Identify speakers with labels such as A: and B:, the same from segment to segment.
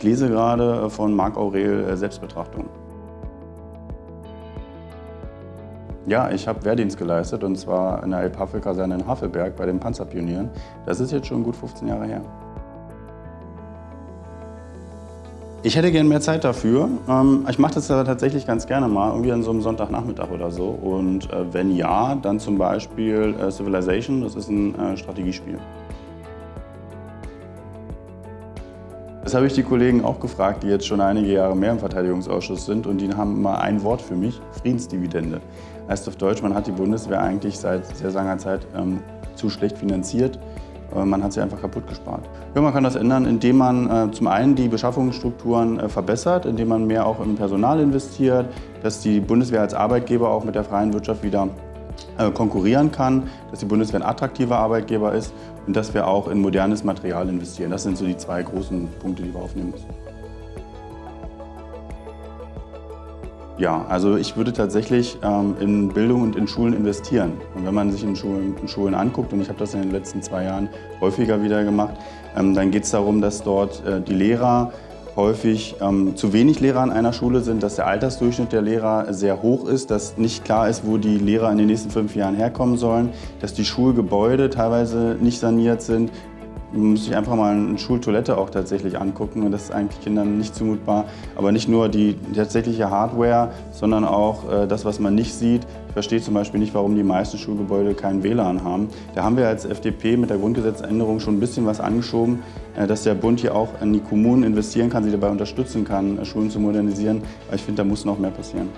A: Ich lese gerade von Marc Aurel äh, Selbstbetrachtung. Ja, ich habe Wehrdienst geleistet und zwar in der Elbhavel-Kaserne in Havelberg bei den Panzerpionieren. Das ist jetzt schon gut 15 Jahre her. Ich hätte gerne mehr Zeit dafür. Ähm, ich mache das tatsächlich ganz gerne mal, irgendwie an so einem Sonntagnachmittag oder so. Und äh, wenn ja, dann zum Beispiel äh, Civilization, das ist ein Strategiespiel. Das habe ich die Kollegen auch gefragt, die jetzt schon einige Jahre mehr im Verteidigungsausschuss sind und die haben immer ein Wort für mich, Friedensdividende. Heißt auf Deutsch, man hat die Bundeswehr eigentlich seit sehr langer Zeit ähm, zu schlecht finanziert. Man hat sie einfach kaputt gespart. Ja, man kann das ändern, indem man äh, zum einen die Beschaffungsstrukturen äh, verbessert, indem man mehr auch im Personal investiert, dass die Bundeswehr als Arbeitgeber auch mit der freien Wirtschaft wieder konkurrieren kann, dass die Bundeswehr ein attraktiver Arbeitgeber ist und dass wir auch in modernes Material investieren. Das sind so die zwei großen Punkte, die wir aufnehmen müssen. Ja, also ich würde tatsächlich ähm, in Bildung und in Schulen investieren. Und wenn man sich in Schulen, in Schulen anguckt, und ich habe das in den letzten zwei Jahren häufiger wieder gemacht, ähm, dann geht es darum, dass dort äh, die Lehrer häufig ähm, zu wenig Lehrer an einer Schule sind, dass der Altersdurchschnitt der Lehrer sehr hoch ist, dass nicht klar ist, wo die Lehrer in den nächsten fünf Jahren herkommen sollen, dass die Schulgebäude teilweise nicht saniert sind, man muss sich einfach mal eine Schultoilette auch tatsächlich angucken und das ist eigentlich Kindern nicht zumutbar. Aber nicht nur die tatsächliche Hardware, sondern auch äh, das, was man nicht sieht. Ich verstehe zum Beispiel nicht, warum die meisten Schulgebäude keinen WLAN haben. Da haben wir als FDP mit der Grundgesetzänderung schon ein bisschen was angeschoben, äh, dass der Bund hier auch in die Kommunen investieren kann, sie dabei unterstützen kann, äh, Schulen zu modernisieren. Aber ich finde, da muss noch mehr passieren.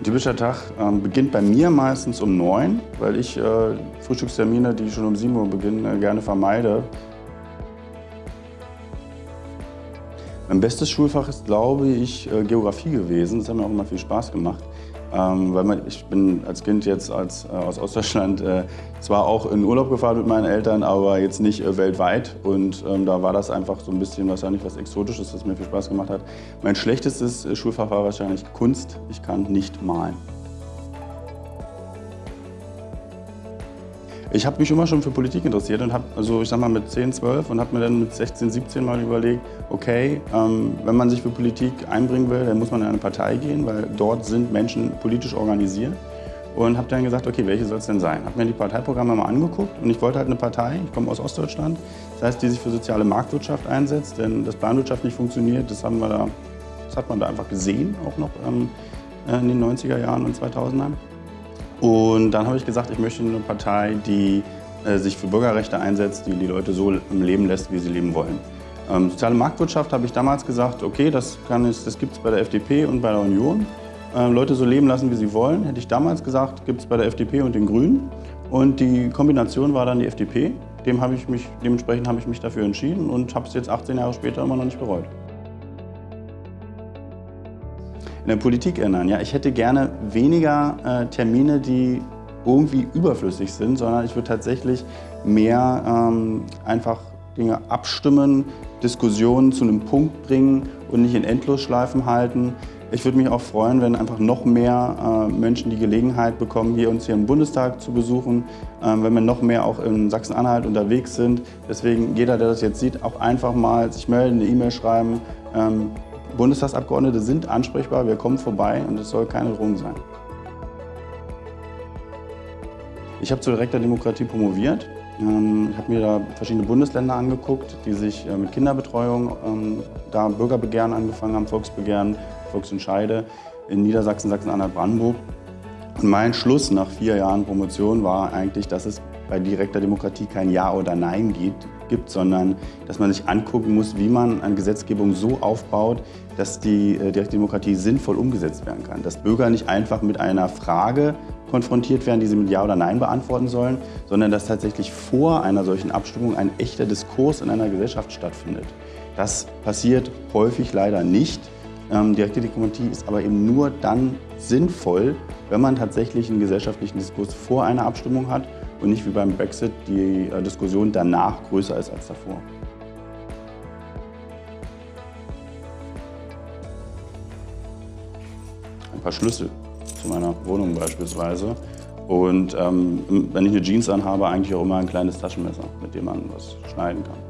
A: Ein typischer Tag ähm, beginnt bei mir meistens um 9, weil ich äh, Frühstückstermine, die schon um 7 Uhr beginnen, äh, gerne vermeide. Mein bestes Schulfach ist, glaube ich, äh, Geografie gewesen. Das hat mir auch immer viel Spaß gemacht. Ähm, weil man, ich bin als Kind jetzt als, äh, aus Ostdeutschland äh, zwar auch in Urlaub gefahren mit meinen Eltern, aber jetzt nicht äh, weltweit. Und ähm, da war das einfach so ein bisschen wahrscheinlich was Exotisches, das mir viel Spaß gemacht hat. Mein schlechtestes äh, Schulfach war wahrscheinlich Kunst. Ich kann nicht malen. Ich habe mich immer schon für Politik interessiert und habe, also ich sag mal mit 10, 12 und habe mir dann mit 16, 17 mal überlegt, okay, ähm, wenn man sich für Politik einbringen will, dann muss man in eine Partei gehen, weil dort sind Menschen politisch organisiert. Und habe dann gesagt, okay, welche soll es denn sein? Habe mir die Parteiprogramme mal angeguckt und ich wollte halt eine Partei, ich komme aus Ostdeutschland, das heißt, die sich für soziale Marktwirtschaft einsetzt, denn das Planwirtschaft nicht funktioniert, das, haben wir da, das hat man da einfach gesehen, auch noch ähm, in den 90er Jahren und 2000ern. Und dann habe ich gesagt, ich möchte eine Partei, die äh, sich für Bürgerrechte einsetzt, die die Leute so leben lässt, wie sie leben wollen. Ähm, soziale Marktwirtschaft habe ich damals gesagt, okay, das, das gibt es bei der FDP und bei der Union. Ähm, Leute so leben lassen, wie sie wollen, hätte ich damals gesagt, gibt es bei der FDP und den Grünen. Und die Kombination war dann die FDP. Dem habe ich mich, dementsprechend habe ich mich dafür entschieden und habe es jetzt 18 Jahre später immer noch nicht bereut in der Politik ändern. Ja, ich hätte gerne weniger äh, Termine, die irgendwie überflüssig sind, sondern ich würde tatsächlich mehr ähm, einfach Dinge abstimmen, Diskussionen zu einem Punkt bringen und nicht in Endlosschleifen halten. Ich würde mich auch freuen, wenn einfach noch mehr äh, Menschen die Gelegenheit bekommen, hier uns hier im Bundestag zu besuchen, äh, wenn wir noch mehr auch in Sachsen-Anhalt unterwegs sind. Deswegen jeder, der das jetzt sieht, auch einfach mal sich melden, eine E-Mail schreiben. Ähm, Bundestagsabgeordnete sind ansprechbar, wir kommen vorbei und es soll keine Drohung sein. Ich habe zur direkter Demokratie promoviert. Ähm, ich habe mir da verschiedene Bundesländer angeguckt, die sich äh, mit Kinderbetreuung ähm, da Bürgerbegehren angefangen haben, Volksbegehren, Volksentscheide in Niedersachsen, Sachsen-Anhalt, Brandenburg. Und mein Schluss nach vier Jahren Promotion war eigentlich, dass es bei direkter Demokratie kein Ja oder Nein gibt, gibt, sondern dass man sich angucken muss, wie man eine Gesetzgebung so aufbaut, dass die äh, direkte Demokratie sinnvoll umgesetzt werden kann. Dass Bürger nicht einfach mit einer Frage konfrontiert werden, die sie mit Ja oder Nein beantworten sollen, sondern dass tatsächlich vor einer solchen Abstimmung ein echter Diskurs in einer Gesellschaft stattfindet. Das passiert häufig leider nicht. Ähm, direkte Demokratie ist aber eben nur dann sinnvoll, wenn man tatsächlich einen gesellschaftlichen Diskurs vor einer Abstimmung hat und nicht wie beim Brexit die äh, Diskussion danach größer ist als davor. Ein paar Schlüssel zu meiner Wohnung beispielsweise. Und ähm, wenn ich eine Jeans anhabe, eigentlich auch immer ein kleines Taschenmesser, mit dem man was schneiden kann.